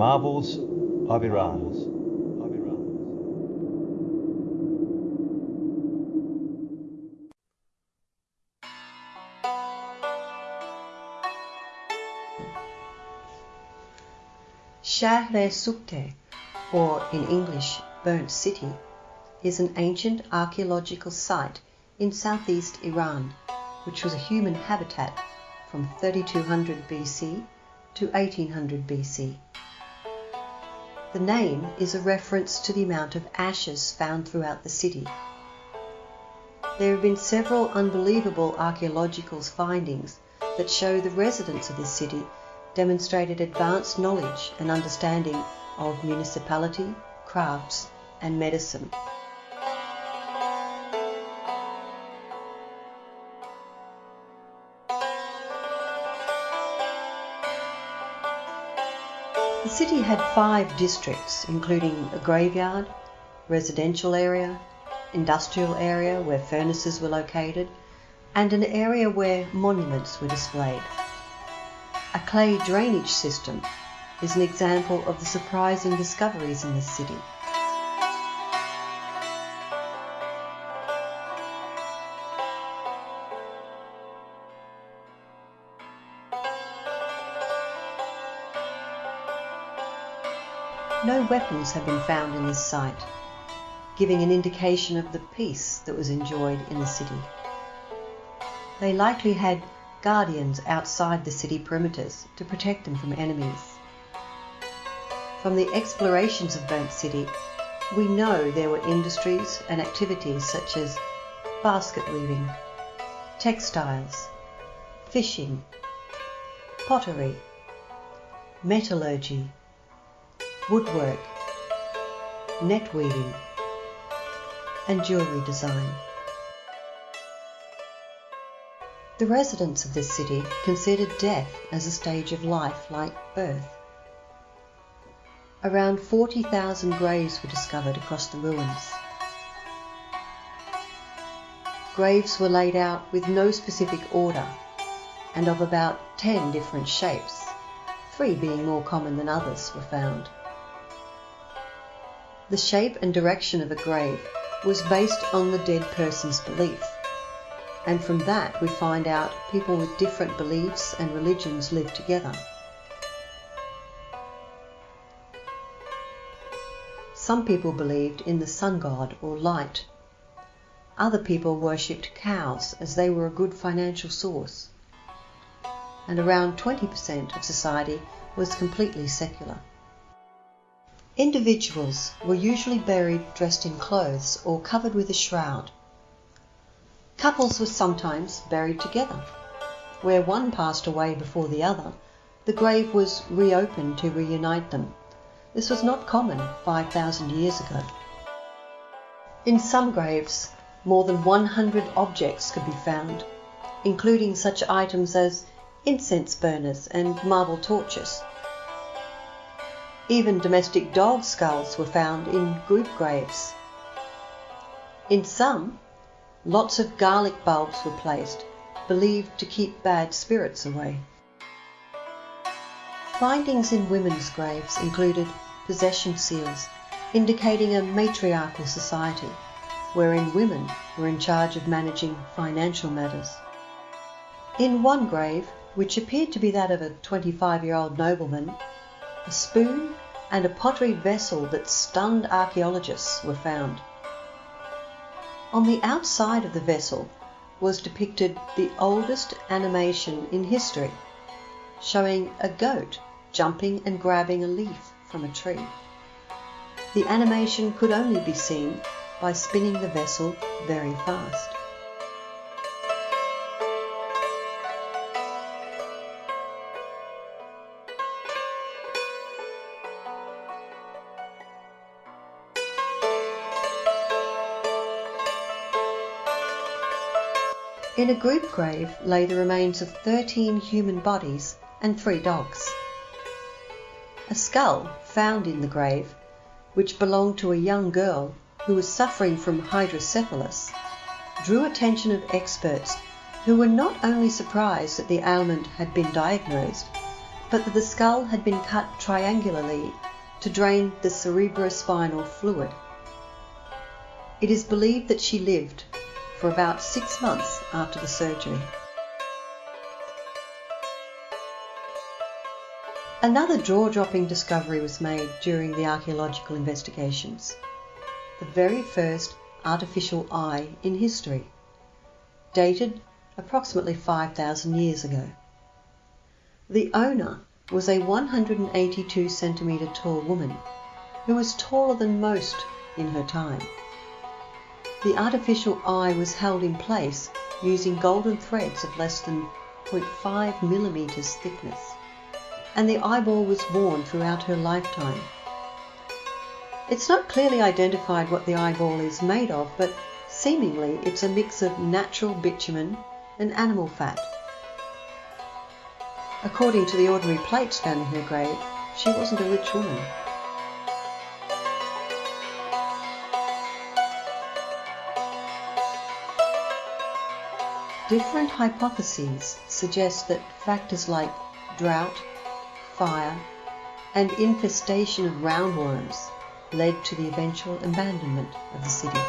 Marvels of Iran. Shahr-e-Sukhteh, or in English Burnt City, is an ancient archaeological site in southeast Iran, which was a human habitat from 3200 BC to 1800 BC. The name is a reference to the amount of ashes found throughout the city. There have been several unbelievable archaeological findings that show the residents of this city demonstrated advanced knowledge and understanding of municipality, crafts, and medicine. The city had five districts, including a graveyard, residential area, industrial area where furnaces were located, and an area where monuments were displayed. A clay drainage system is an example of the surprising discoveries in this city. No weapons have been found in this site, giving an indication of the peace that was enjoyed in the city. They likely had guardians outside the city perimeters to protect them from enemies. From the explorations of Burnt City, we know there were industries and activities such as basket weaving, textiles, fishing, pottery, metallurgy, woodwork, net weaving, and jewellery design. The residents of this city considered death as a stage of life like birth. Around 40,000 graves were discovered across the ruins. Graves were laid out with no specific order and of about 10 different shapes, three being more common than others were found. The shape and direction of a grave was based on the dead person's belief and from that we find out people with different beliefs and religions live together. Some people believed in the sun god or light. Other people worshipped cows as they were a good financial source. And around 20% of society was completely secular. Individuals were usually buried dressed in clothes or covered with a shroud. Couples were sometimes buried together. Where one passed away before the other, the grave was reopened to reunite them. This was not common 5,000 years ago. In some graves, more than 100 objects could be found, including such items as incense burners and marble torches. Even domestic dog skulls were found in group graves. In some, Lots of garlic bulbs were placed, believed to keep bad spirits away. Findings in women's graves included possession seals, indicating a matriarchal society, wherein women were in charge of managing financial matters. In one grave, which appeared to be that of a 25 year old nobleman, a spoon and a pottery vessel that stunned archaeologists were found. On the outside of the vessel was depicted the oldest animation in history, showing a goat jumping and grabbing a leaf from a tree. The animation could only be seen by spinning the vessel very fast. In a group grave lay the remains of 13 human bodies and three dogs. A skull found in the grave, which belonged to a young girl who was suffering from hydrocephalus, drew attention of experts who were not only surprised that the ailment had been diagnosed, but that the skull had been cut triangularly to drain the cerebrospinal fluid. It is believed that she lived for about six months after the surgery. Another jaw-dropping discovery was made during the archaeological investigations. The very first artificial eye in history, dated approximately 5,000 years ago. The owner was a 182 centimetre tall woman who was taller than most in her time. The artificial eye was held in place using golden threads of less than 0.5 millimetres thickness and the eyeball was worn throughout her lifetime. It's not clearly identified what the eyeball is made of, but seemingly it's a mix of natural bitumen and animal fat. According to the ordinary plates found in her grave, she wasn't a rich woman. Different hypotheses suggest that factors like drought, fire, and infestation of roundworms led to the eventual abandonment of the city.